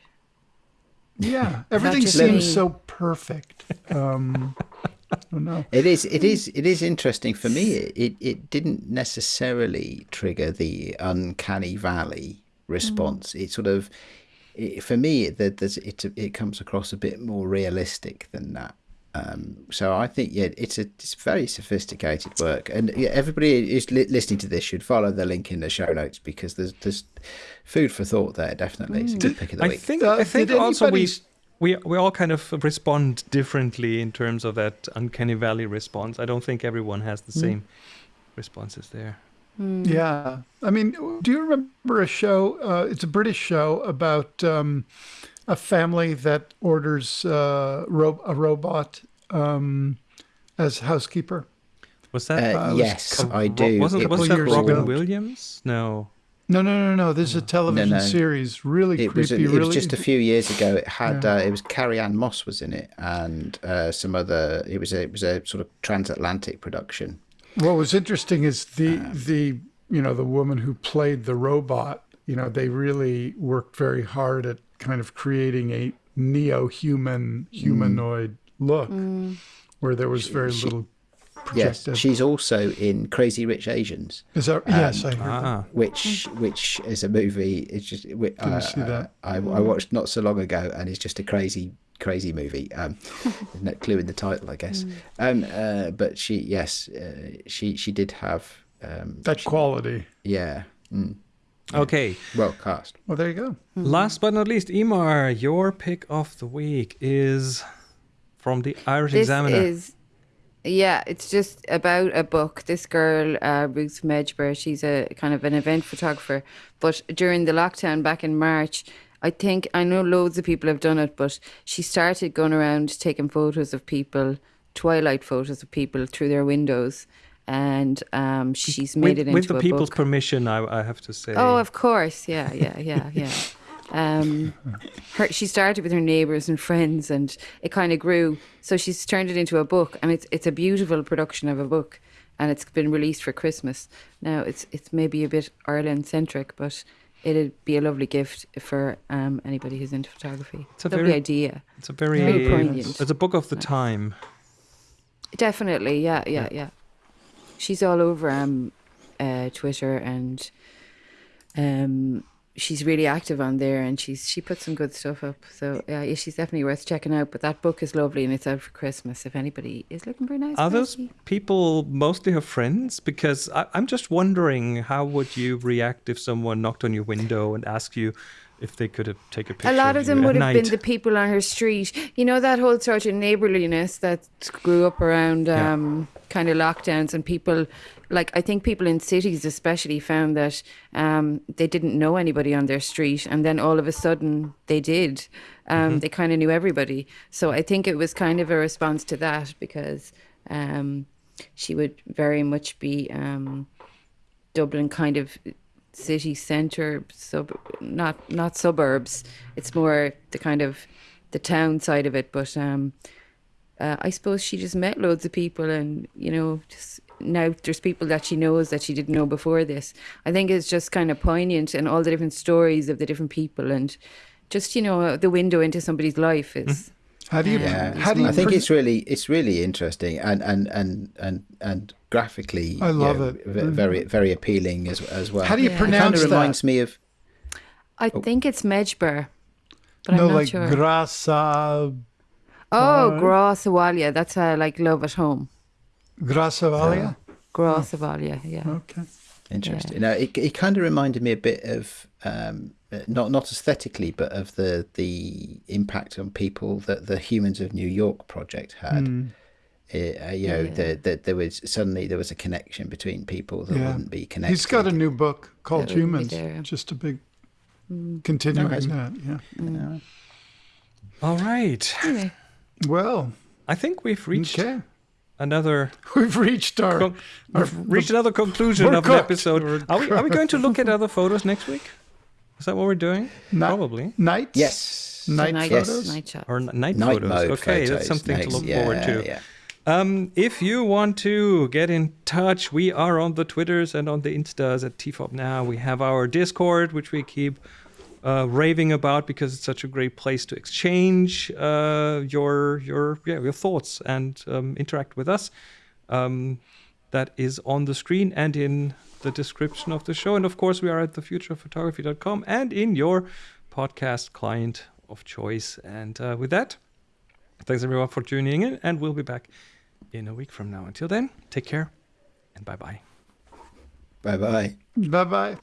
Yeah, everything seems me. so perfect. Um, I. It is. It is. It is interesting for me. It, it it didn't necessarily trigger the uncanny valley response. It sort of, it, for me, it, it it comes across a bit more realistic than that. Um, so I think yeah, it's a it's very sophisticated work, and yeah, everybody who's li- listening to this should follow the link in the show notes because there's there's food for thought there. Definitely, it's a good pick of the I week. think Uh, I think did also we we we all kind of respond differently in terms of that uncanny valley response. I don't think everyone has the same responses there. Yeah. I mean, do you remember a show? Uh, it's a British show about um, a family that orders uh, ro- a robot um, as housekeeper. Was that? Uh, was yes, uh, I do. Wasn't It was was that Robin ago. Williams? No. No, no, no, no. This is a television no. series. Really It creepy. was, it really was just a few years ago. It had Yeah. uh, it was Carrie Ann Moss was in it, and uh, some other. It was a it was a sort of transatlantic production. What was interesting is the Um, the you know the woman who played the robot. You know, they really worked very hard at kind of creating a neo-human humanoid look, where there was very little Yes, she's also in Crazy Rich Asians. Is that yes? I heard. Ah. which which is a movie. It's just wi- Didn't uh, see that. I, I watched not so long ago, and it's just a crazy crazy movie. Um, there's no clue in the title, I guess. Um, uh, but she, yes, uh, she she did have um, that quality. yeah, mm, Okay. well cast. Well, there you go. Last but not least, Emer, your pick of the week is from the Irish This Examiner. is, yeah, it's just about a book. This girl, uh, Ruth Medjber, she's a kind of an event photographer. But during the lockdown back in March, I think I know loads of people have done it, but she started going around taking photos of people, twilight photos of people through their windows, and um, she's made with, it into with the people's book. permission, I, I have to say. Oh, of course. Yeah, yeah, yeah, yeah. Um, her, she started with her neighbours and friends, and it kind of grew. So she's turned it into a book, and it's it's a beautiful production of a book, and it's been released for Christmas. Now it's it's maybe a bit Ireland centric, but it'd be a lovely gift for um, anybody who's into photography. It's a lovely very- idea. it's a very, Very poignant. it's a book of the time. Definitely, yeah, yeah, yeah. She's all over um, uh, Twitter and um, she's really active on there, and she's she put some good stuff up. So yeah, yeah, she's definitely worth checking out. But that book is lovely, and it's out for Christmas. If anybody is looking for a nice, Are those people mostly her friends? Because I, I'm just wondering, how would you react if someone knocked on your window and asked you if they could have take a picture? A lot of you them would have been the people on her street. You know that whole sort of neighborliness that grew up around Yeah. um, kind of lockdowns and people, like I think people in cities especially found that um, they didn't know anybody on their street, and then all of a sudden they did. Um, They kind of knew everybody. So I think it was kind of a response to that because um, she would very much be um, Dublin kind of city centre, sub not not suburbs. It's more the kind of the town side of it. But um, uh, I suppose she just met loads of people, and you know, just now there's people that she knows that she didn't know before this. I think it's just kind of poignant, and all the different stories of the different people, and just you know, the window into somebody's life is. How do you? Yeah, How do you? I think pre- it's really it's really interesting and and and and and graphically, I you love know, it. Very very appealing as as well. How do you Yeah. It kind pronounce of that? reminds me of I think it's Medjber, but no, I'm not like sure. Grasa oh, Right. Grá sa Bhaile. That's uh, like Love at Home. Grá sa Bhaile. Grasawalia, yeah. Okay. Interesting. No, it it kind of reminded me a bit of um, uh, not not aesthetically, but of the the impact on people that the Humans of New York project had. Hmm. Uh, uh, you know, Yeah. that the, there was suddenly there was a connection between people that Yeah. wouldn't be connected. He's got a new book called That wouldn't be Humans. Just a big continuing Oh, that. Yeah. All right. Anyway, Well, I think we've reached okay. Another We've reached our. con- our we've reached another conclusion we're of an episode. We're Are we, are we going to look at other photos next week? Is that what we're doing? Ni- Probably. nights. Yes. Night night, Yes. night shot. Or n- night, Night photos. mode okay, photos that's something next. to look yeah, forward to. Yeah. Um, if you want to get in touch, we are on the Twitters and on the Instas at TFOP now. We have our Discord, which we keep uh, raving about because it's such a great place to exchange uh, your your yeah, your thoughts and um, interact with us. Um, that is on the screen and in the description of the show. And of course, we are at thefutureofphotography.com and in your podcast client of choice. And uh, with that, Thanks everyone for tuning in, and we'll be back in a week from now. Until then, take care and bye bye. Bye bye. Bye bye.